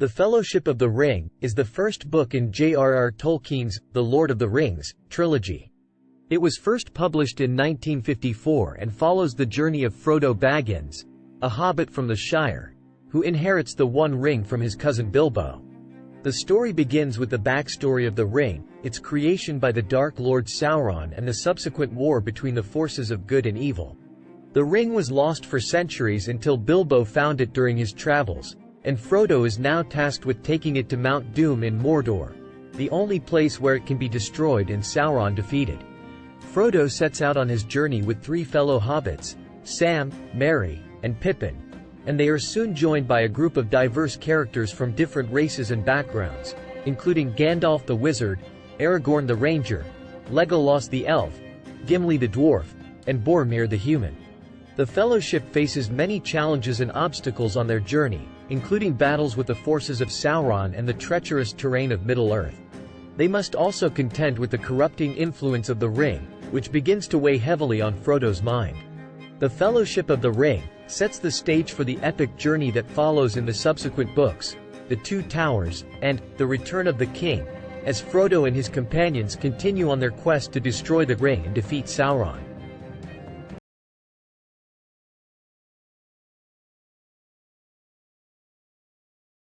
The Fellowship of the Ring is the first book in J.R.R. Tolkien's The Lord of the Rings trilogy. It was first published in 1954 and follows the journey of Frodo Baggins, a hobbit from the Shire, who inherits the One Ring from his cousin Bilbo. The story begins with the backstory of the ring, its creation by the Dark Lord Sauron and the subsequent war between the forces of good and evil. The ring was lost for centuries until Bilbo found it during his travels, and Frodo is now tasked with taking it to Mount Doom in Mordor, the only place where it can be destroyed and Sauron defeated. Frodo sets out on his journey with three fellow hobbits, Sam, Merry, and Pippin, and they are soon joined by a group of diverse characters from different races and backgrounds, including Gandalf the Wizard, Aragorn the Ranger, Legolas the Elf, Gimli the Dwarf, and Boromir the Human. The Fellowship faces many challenges and obstacles on their journey, including battles with the forces of Sauron and the treacherous terrain of Middle-earth. They must also contend with the corrupting influence of the Ring, which begins to weigh heavily on Frodo's mind. The Fellowship of the Ring, sets the stage for the epic journey that follows in the subsequent books, The Two Towers, and The Return of the King, as Frodo and his companions continue on their quest to destroy the ring and defeat Sauron.